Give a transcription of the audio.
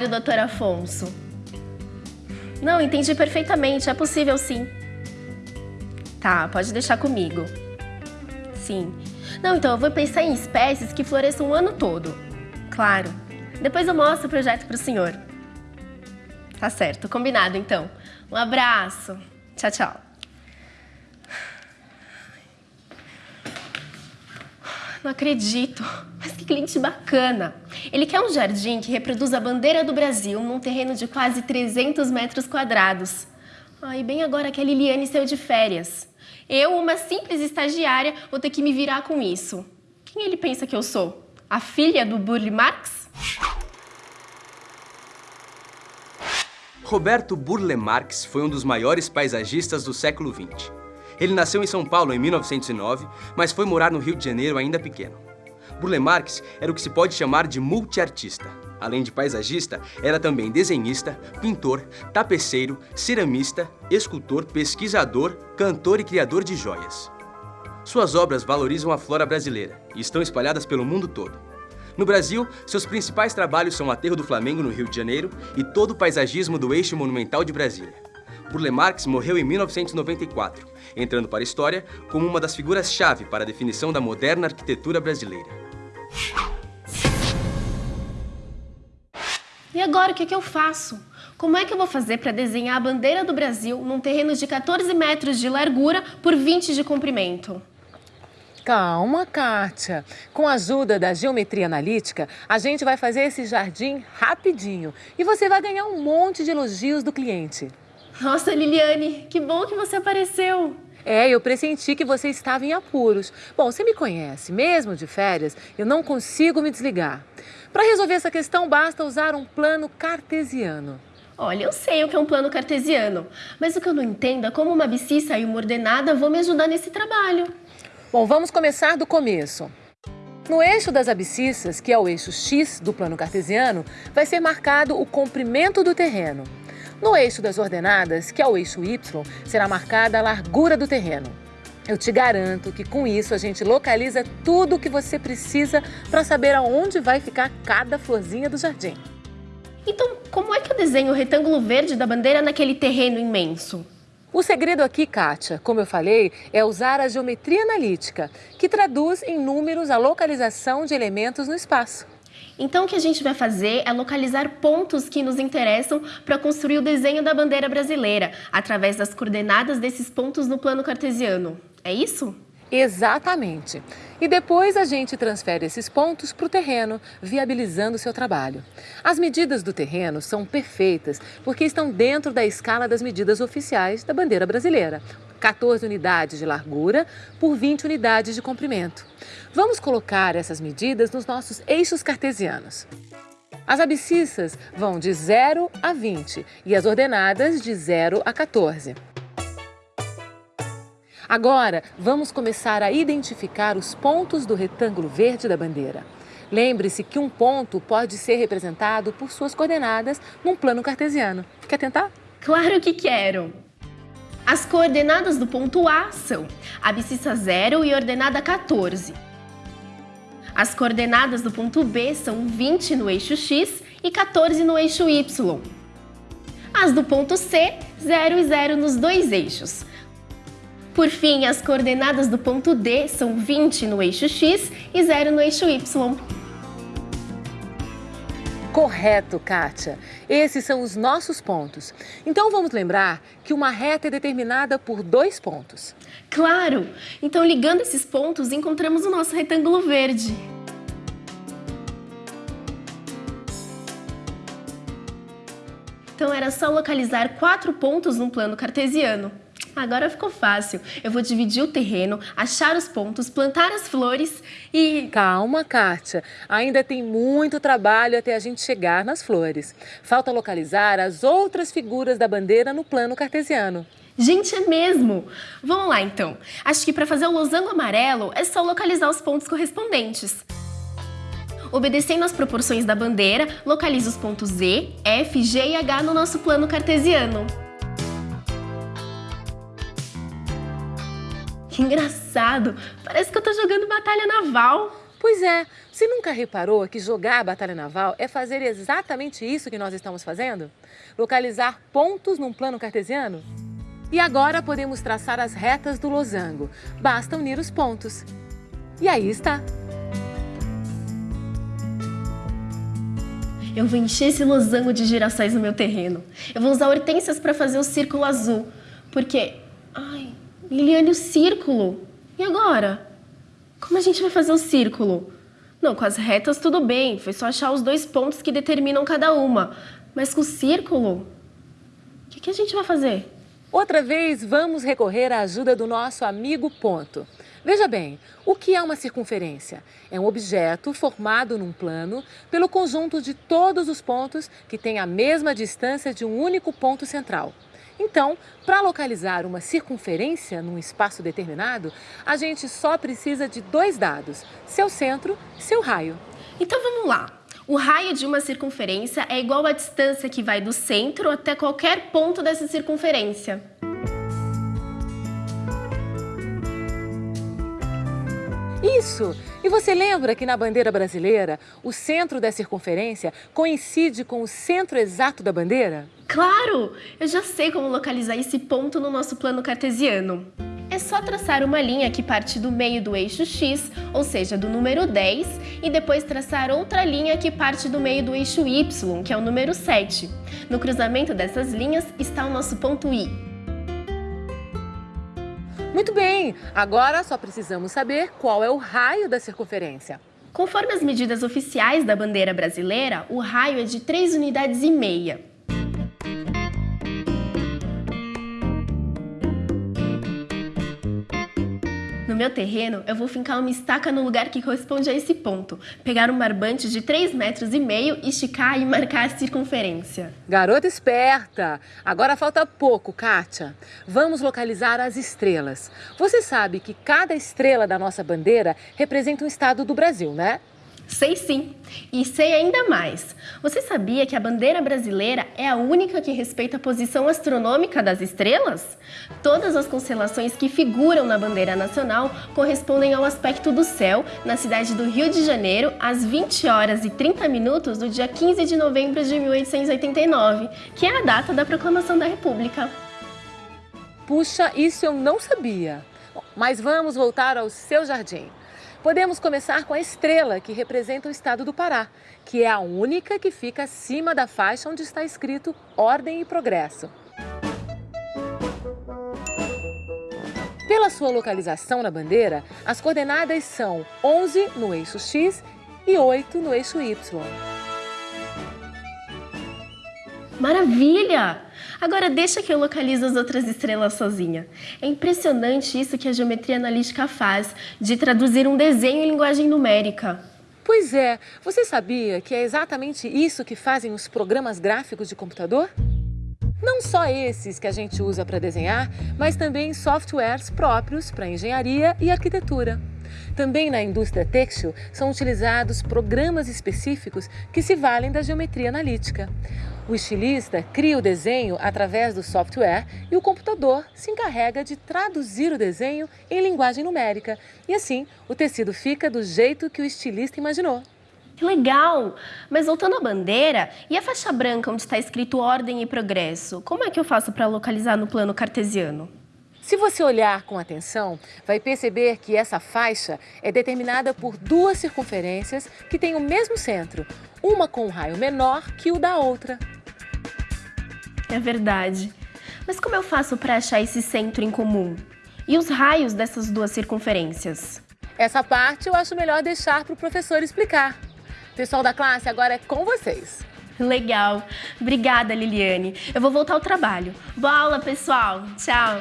Doutor Afonso. Não, entendi perfeitamente, é possível sim. Tá, pode deixar comigo. Sim. Não, então eu vou pensar em espécies que floresçam o ano todo. Claro. Depois eu mostro o projeto para o senhor. Tá certo, combinado então. Um abraço. Tchau, tchau. Não acredito. Mas que cliente bacana. Ele quer um jardim que reproduza a bandeira do Brasil num terreno de quase 300 metros quadrados. E bem agora que a Liliane saiu de férias. Eu, uma simples estagiária, vou ter que me virar com isso. Quem ele pensa que eu sou? A filha do Burle Marx? Roberto Burle Marx foi um dos maiores paisagistas do século XX. Ele nasceu em São Paulo em 1909, mas foi morar no Rio de Janeiro ainda pequeno. Burle Marx era o que se pode chamar de multiartista. Além de paisagista, era também desenhista, pintor, tapeceiro, ceramista, escultor, pesquisador, cantor e criador de joias. Suas obras valorizam a flora brasileira e estão espalhadas pelo mundo todo. No Brasil, seus principais trabalhos são o Aterro do Flamengo, no Rio de Janeiro, e todo o paisagismo do Eixo Monumental de Brasília. Burle Marx morreu em 1994, entrando para a história como uma das figuras-chave para a definição da moderna arquitetura brasileira. E agora o que, que eu faço? Como é que eu vou fazer para desenhar a bandeira do Brasil num terreno de 14 metros de largura por 20 de comprimento? Calma, Kátia. Com a ajuda da geometria analítica, a gente vai fazer esse jardim rapidinho e você vai ganhar um monte de elogios do cliente. Nossa, Liliane, que bom que você apareceu. É, eu pressenti que você estava em apuros. Bom, você me conhece, mesmo de férias, eu não consigo me desligar. Para resolver essa questão, basta usar um plano cartesiano. Olha, eu sei o que é um plano cartesiano, mas o que eu não entendo é como uma abscissa e uma ordenada vão me ajudar nesse trabalho. Bom, vamos começar do começo. No eixo das abscissas, que é o eixo X do plano cartesiano, vai ser marcado o comprimento do terreno. No eixo das ordenadas, que é o eixo Y, será marcada a largura do terreno. Eu te garanto que com isso a gente localiza tudo o que você precisa para saber aonde vai ficar cada florzinha do jardim. Então, como é que eu desenho o retângulo verde da bandeira naquele terreno imenso? O segredo aqui, Kátia, como eu falei, é usar a geometria analítica, que traduz em números a localização de elementos no espaço. Então, o que a gente vai fazer é localizar pontos que nos interessam para construir o desenho da bandeira brasileira, através das coordenadas desses pontos no plano cartesiano. É isso? Exatamente. E depois a gente transfere esses pontos para o terreno, viabilizando o seu trabalho. As medidas do terreno são perfeitas porque estão dentro da escala das medidas oficiais da bandeira brasileira. 14 unidades de largura por 20 unidades de comprimento. Vamos colocar essas medidas nos nossos eixos cartesianos. As abscissas vão de 0 a 20 e as ordenadas de 0 a 14. Agora, vamos começar a identificar os pontos do retângulo verde da bandeira. Lembre-se que um ponto pode ser representado por suas coordenadas num plano cartesiano. Quer tentar? Claro que quero! As coordenadas do ponto A são abscissa 0 e ordenada 14. As coordenadas do ponto B são 20 no eixo X e 14 no eixo Y. As do ponto C, 0 e 0 nos dois eixos. Por fim, as coordenadas do ponto D são 20 no eixo X e 0 no eixo Y. Correto, Kátia. Esses são os nossos pontos. Então vamos lembrar que uma reta é determinada por dois pontos. Claro! Então ligando esses pontos, encontramos o nosso retângulo verde. Então era só localizar quatro pontos num plano cartesiano. Agora ficou fácil. Eu vou dividir o terreno, achar os pontos, plantar as flores e... Calma, Kátia. Ainda tem muito trabalho até a gente chegar nas flores. Falta localizar as outras figuras da bandeira no plano cartesiano. Gente, é mesmo! Vamos lá, então. Acho que para fazer o losango amarelo é só localizar os pontos correspondentes. Obedecendo às proporções da bandeira, localize os pontos E, F, G e H no nosso plano cartesiano. Que engraçado! Parece que eu tô jogando batalha naval. Pois é, você nunca reparou que jogar a batalha naval é fazer exatamente isso que nós estamos fazendo? Localizar pontos num plano cartesiano? E agora podemos traçar as retas do losango. Basta unir os pontos. E aí está. Eu vou encher esse losango de girassóis no meu terreno. Eu vou usar hortênsias para fazer o círculo azul. Porque... Ai, Liliane, o círculo. E agora? Como a gente vai fazer o círculo? Não, com as retas tudo bem. Foi só achar os dois pontos que determinam cada uma. Mas com o círculo... O que, que a gente vai fazer? Outra vez, vamos recorrer à ajuda do nosso amigo ponto. Veja bem, o que é uma circunferência? É um objeto formado num plano pelo conjunto de todos os pontos que têm a mesma distância de um único ponto central. Então, para localizar uma circunferência num espaço determinado, a gente só precisa de dois dados, seu centro e seu raio. Então vamos lá. O raio de uma circunferência é igual à distância que vai do centro até qualquer ponto dessa circunferência. Isso! E você lembra que na bandeira brasileira, o centro da circunferência coincide com o centro exato da bandeira? Claro! Eu já sei como localizar esse ponto no nosso plano cartesiano. É só traçar uma linha que parte do meio do eixo X, ou seja, do número 10, e depois traçar outra linha que parte do meio do eixo Y, que é o número 7. No cruzamento dessas linhas está o nosso ponto I. Muito bem, agora só precisamos saber qual é o raio da circunferência. Conforme as medidas oficiais da bandeira brasileira, o raio é de 3 unidades e meia. No meu terreno, eu vou fincar uma estaca no lugar que corresponde a esse ponto, pegar um barbante de 3 metros e meio, esticar e marcar a circunferência. Garota esperta! Agora falta pouco, Kátia. Vamos localizar as estrelas. Você sabe que cada estrela da nossa bandeira representa um estado do Brasil, né? Sei sim, e sei ainda mais. Você sabia que a bandeira brasileira é a única que respeita a posição astronômica das estrelas? Todas as constelações que figuram na bandeira nacional correspondem ao aspecto do céu na cidade do Rio de Janeiro às 20 horas e 30 minutos do dia 15 de novembro de 1889, que é a data da proclamação da República. Puxa, isso eu não sabia. Mas vamos voltar ao seu jardim. Podemos começar com a estrela, que representa o estado do Pará, que é a única que fica acima da faixa onde está escrito Ordem e Progresso. Pela sua localização na bandeira, as coordenadas são 11 no eixo X e 8 no eixo Y. Maravilha! Agora deixa que eu localizo as outras estrelas sozinha. É impressionante isso que a geometria analítica faz, de traduzir um desenho em linguagem numérica. Pois é, você sabia que é exatamente isso que fazem os programas gráficos de computador? Não só esses que a gente usa para desenhar, mas também softwares próprios para engenharia e arquitetura. Também na indústria têxtil são utilizados programas específicos que se valem da geometria analítica. O estilista cria o desenho através do software e o computador se encarrega de traduzir o desenho em linguagem numérica. E assim, o tecido fica do jeito que o estilista imaginou. Que legal! Mas voltando à bandeira, e a faixa branca onde está escrito ordem e progresso? Como é que eu faço para localizar no plano cartesiano? Se você olhar com atenção, vai perceber que essa faixa é determinada por duas circunferências que têm o mesmo centro, uma com um raio menor que o da outra. É verdade. Mas como eu faço para achar esse centro em comum? E os raios dessas duas circunferências? Essa parte eu acho melhor deixar para o professor explicar. Pessoal da classe, agora é com vocês. Legal. Obrigada, Liliane. Eu vou voltar ao trabalho. Boa aula, pessoal. Tchau.